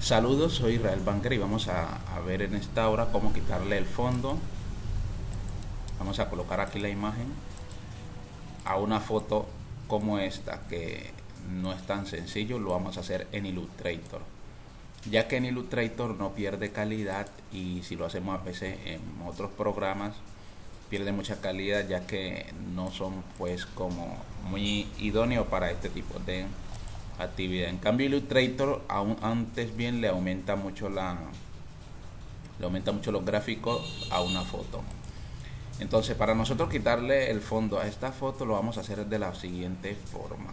Saludos, soy Israel Banker y vamos a, a, ver en esta hora cómo quitarle el fondo. Vamos a colocar aquí la imagen a una foto como esta que no es tan sencillo, lo vamos a hacer en Illustrator. Ya que en Illustrator no pierde calidad y si lo hacemos a veces en otros programas pierde mucha calidad ya que no son pues como muy idóneos para este tipo de actividad. En cambio Illustrator aún antes bien le aumenta mucho la le aumenta mucho los gráficos a una foto. Entonces para nosotros quitarle el fondo a esta foto lo vamos a hacer de la siguiente forma.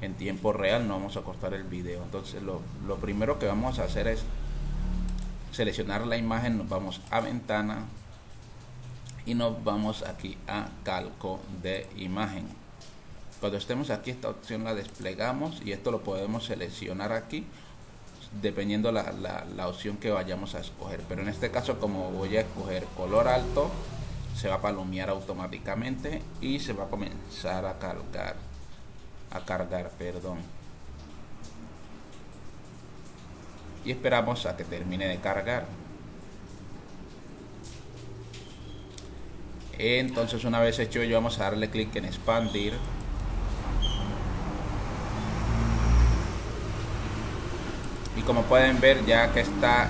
En tiempo real no vamos a cortar el video. Entonces lo, lo primero que vamos a hacer es seleccionar la imagen, nos vamos a ventana y nos vamos aquí a calco de imagen cuando estemos aquí esta opción la desplegamos y esto lo podemos seleccionar aquí dependiendo la, la, opción que vayamos a escoger. Pero en este caso como voy a escoger color alto se va a palomear automáticamente y se va a comenzar a cargar a cargar perdón. Y esperamos a que termine de cargar. Entonces una vez hecho ello vamos a darle clic en expandir como pueden ver ya que está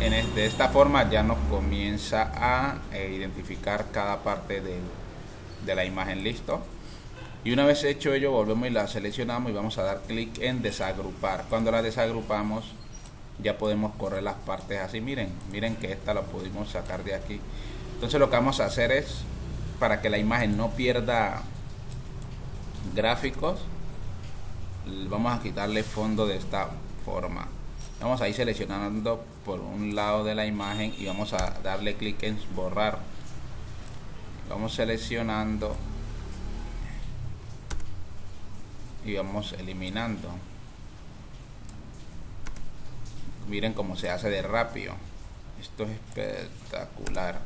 en de esta forma ya nos comienza a eh, identificar cada parte de la imagen listo y una vez hecho ello volvemos y la seleccionamos y vamos a dar clic en desagrupar. Cuando la desagrupamos ya podemos correr las partes así. Miren miren que esta la pudimos sacar de aquí. Entonces lo que vamos a hacer es para que la imagen no pierda gráficos vamos a quitarle fondo de esta forma vamos a ir seleccionando por un lado de la imagen y vamos a darle clic en borrar. Vamos seleccionando y vamos eliminando. Miren cómo se hace de rápido. Esto es espectacular.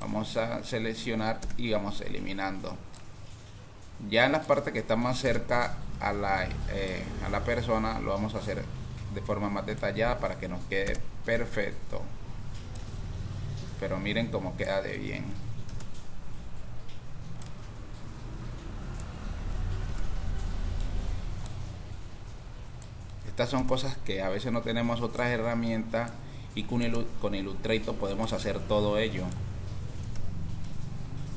Vamos a seleccionar y vamos eliminando. Ya en la parte que está más cerca a la, eh, a la persona lo vamos a hacer de forma más detallada para que nos quede perfecto. Pero miren cómo queda de bien. Estas son cosas que a veces no tenemos otras herramientas y con, con Illustrator podemos hacer todo ello.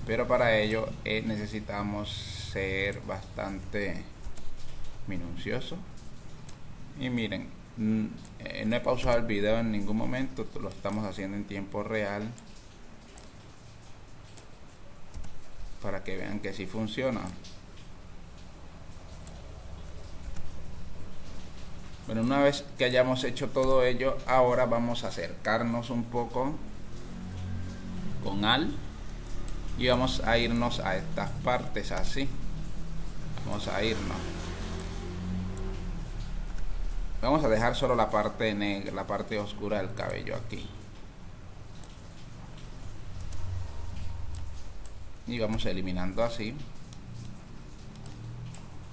Pero para ello eh, necesitamos ser bastante minucioso. Y miren no he pausado el video en ningún momento lo estamos haciendo en tiempo real. Para que vean que si funciona. Bueno una vez que hayamos hecho todo ello ahora vamos a acercarnos un poco con al y vamos a irnos a estas partes así. Vamos a irnos vamos a dejar solo la parte negra la parte oscura del cabello aquí. Y vamos eliminando así.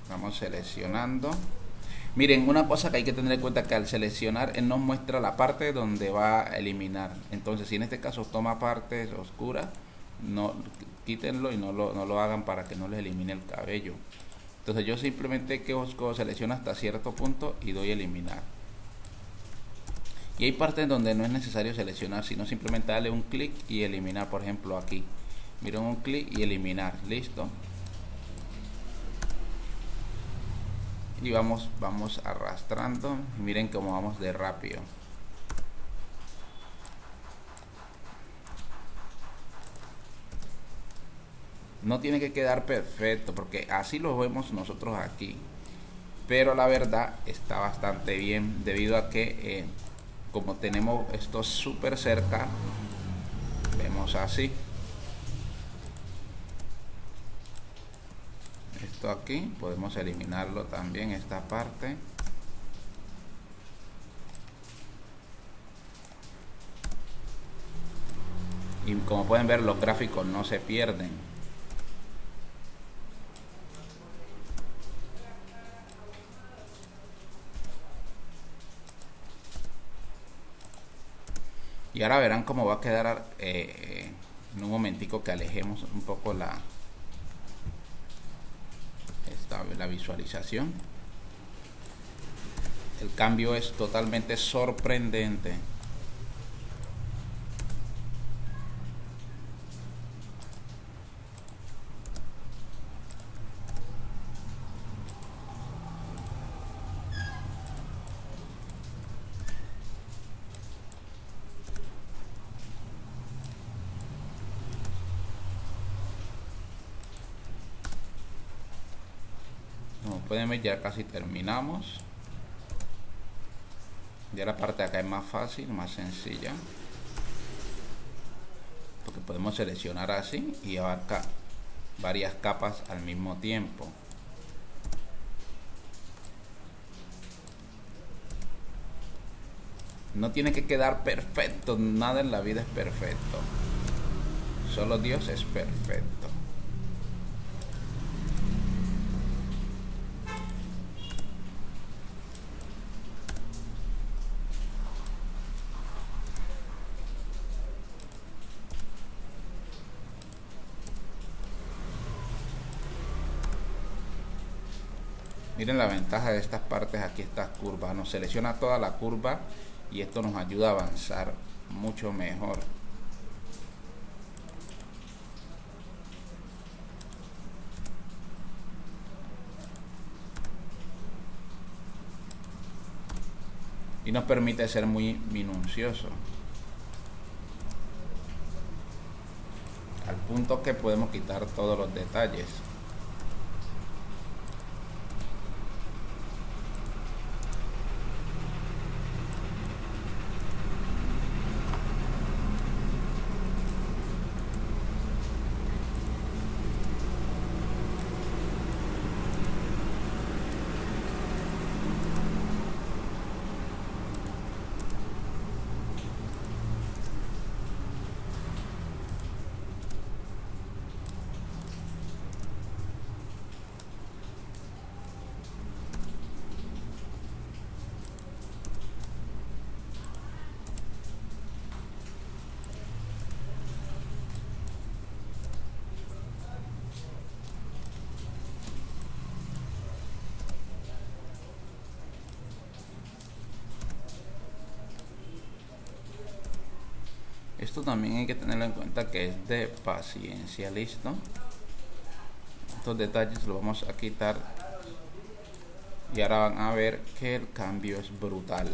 Vamos seleccionando. Miren una cosa que hay que tener en cuenta que al seleccionar él nos muestra la parte donde va a eliminar. Entonces si en este caso toma partes oscuras no quítenlo y no lo, no lo hagan para que no les elimine el cabello entonces yo simplemente que busco selecciono hasta cierto punto y doy eliminar. Y hay partes donde no es necesario seleccionar sino simplemente darle un clic y eliminar. Por ejemplo aquí. Miren un clic y eliminar. Listo. Y vamos vamos arrastrando. Miren cómo vamos de rápido no tiene que quedar perfecto porque así lo vemos nosotros aquí. Pero la verdad está bastante bien debido a que eh, como tenemos esto súper cerca vemos así. Esto aquí podemos eliminarlo también esta parte. Y como pueden ver los gráficos no se pierden y ahora verán cómo va a quedar eh, en un momentico que alejemos un poco la la visualización. El cambio es totalmente sorprendente como pueden ver ya casi terminamos. Ya la parte de acá es más fácil más sencilla. Porque podemos seleccionar así y abarca varias capas al mismo tiempo. No tiene que quedar perfecto nada en la vida es perfecto. Solo Dios es perfecto miren la ventaja de estas partes aquí estas curvas nos selecciona toda la curva y esto nos ayuda a avanzar mucho mejor. Y nos permite ser muy minucioso. Al punto que podemos quitar todos los detalles esto también hay que tenerlo en cuenta que es de paciencia listo estos detalles los vamos a quitar y ahora van a ver que el cambio es brutal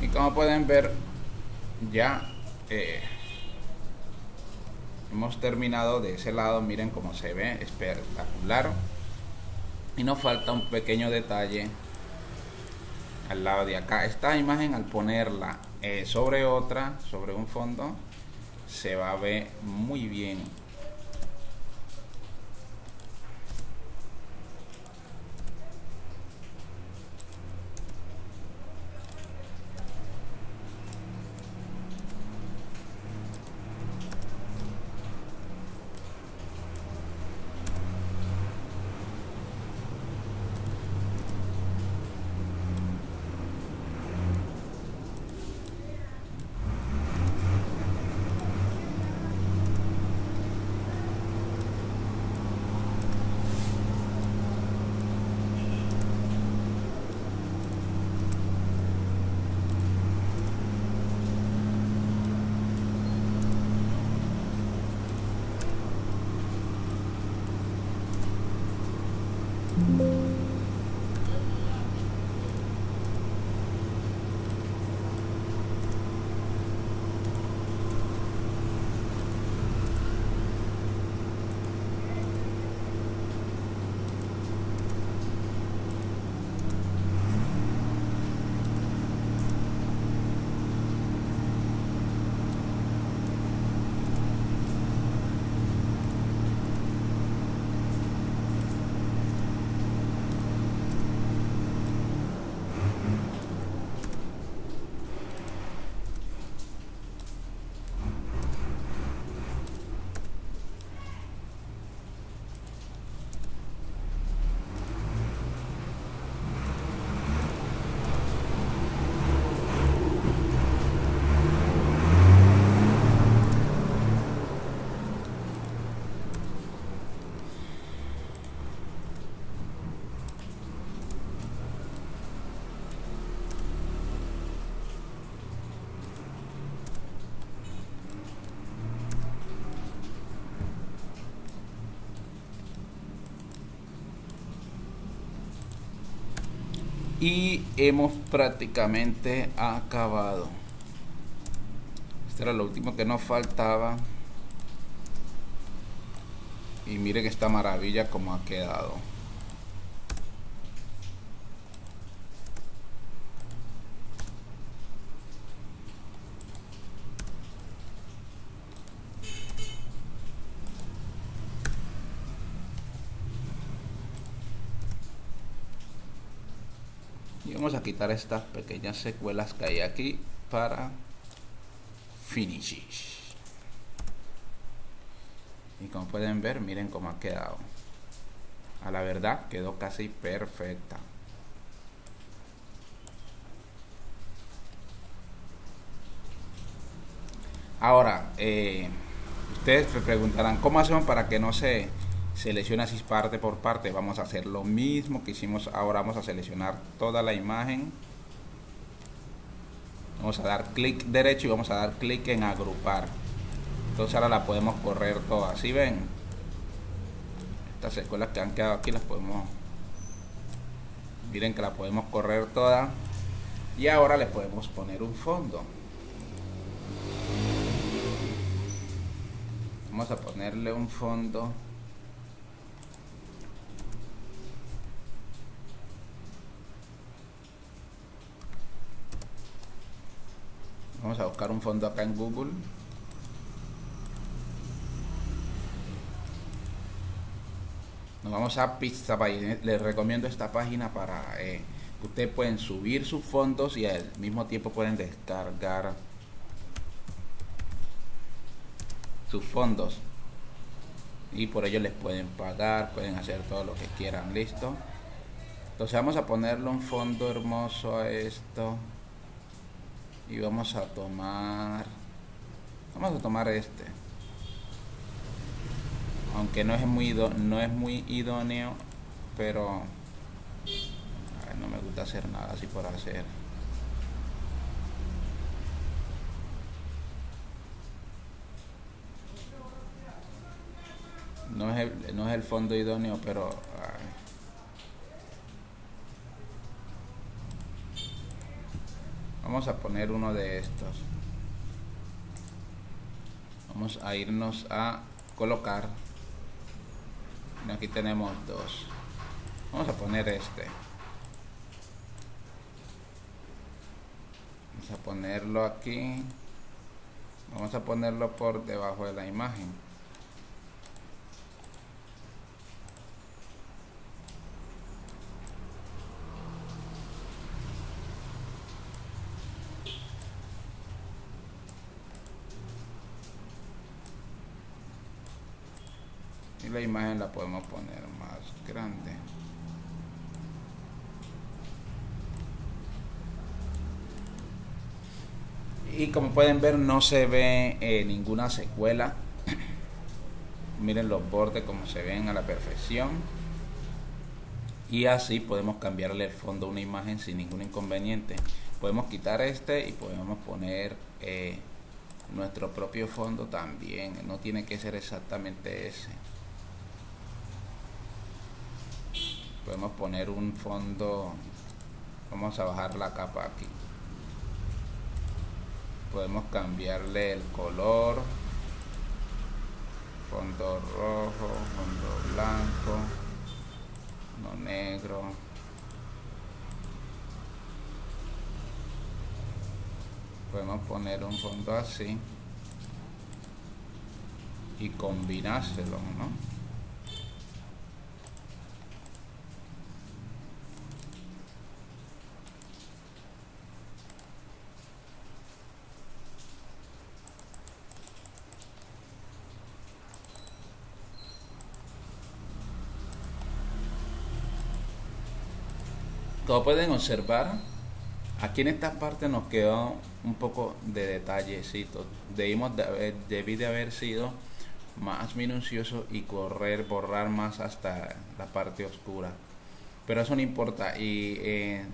y como pueden ver ya eh, hemos terminado de ese lado miren cómo se ve espectacular. Y nos falta un pequeño detalle al lado de acá. Esta imagen al ponerla eh, sobre otra sobre un fondo se va a ver muy bien y hemos prácticamente acabado. Esto era lo último que nos faltaba. Y miren esta maravilla como ha quedado vamos a quitar estas pequeñas secuelas que hay aquí para finishes. Y como pueden ver miren cómo ha quedado. A la verdad quedó casi perfecta. Ahora eh, ustedes se preguntarán cómo hacemos para que no se seleccione así parte por parte vamos a hacer lo mismo que hicimos ahora vamos a seleccionar toda la imagen. Vamos a dar clic derecho y vamos a dar clic en agrupar. Entonces ahora la podemos correr todas si ven estas escuelas que han quedado aquí las podemos miren que la podemos correr todas y ahora le podemos poner un fondo. Vamos a ponerle un fondo vamos a buscar un fondo acá en Google. Nos vamos a Pixabay les recomiendo esta página para eh, que ustedes pueden subir sus fondos y al mismo tiempo pueden descargar sus fondos. Y por ello les pueden pagar pueden hacer todo lo que quieran listo. Entonces vamos a ponerle un fondo hermoso a esto y vamos a tomar vamos a tomar este. Aunque no es muy no es muy idóneo pero no me gusta hacer nada así por hacer. No es no es el fondo idóneo pero vamos a poner uno de estos. Vamos a irnos a colocar. Aquí tenemos dos. Vamos a poner este. Vamos a ponerlo aquí. Vamos a ponerlo por debajo de la imagen y la imagen la podemos poner más grande. Y como pueden ver no se ve eh, ninguna secuela. Miren los bordes como se ven a la perfección. Y así podemos cambiarle el fondo a una imagen sin ningún inconveniente. Podemos quitar este y podemos poner eh, nuestro propio fondo también. No tiene que ser exactamente ese podemos poner un fondo vamos a bajar la capa aquí podemos cambiarle el color fondo rojo fondo blanco no negro podemos poner un fondo así y combinárselo ¿no? Pueden observar, aquí en esta parte nos quedó un poco de detallecito. Debimos de haber, debí de haber sido más minucioso y correr, borrar más hasta la parte oscura. Pero eso no importa y eh,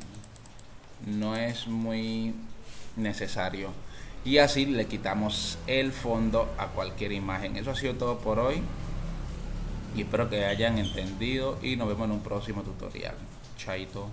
no es muy necesario. Y así le quitamos el fondo a cualquier imagen. Eso ha sido todo por hoy. Y espero que hayan entendido y nos vemos en un próximo tutorial. Chaito.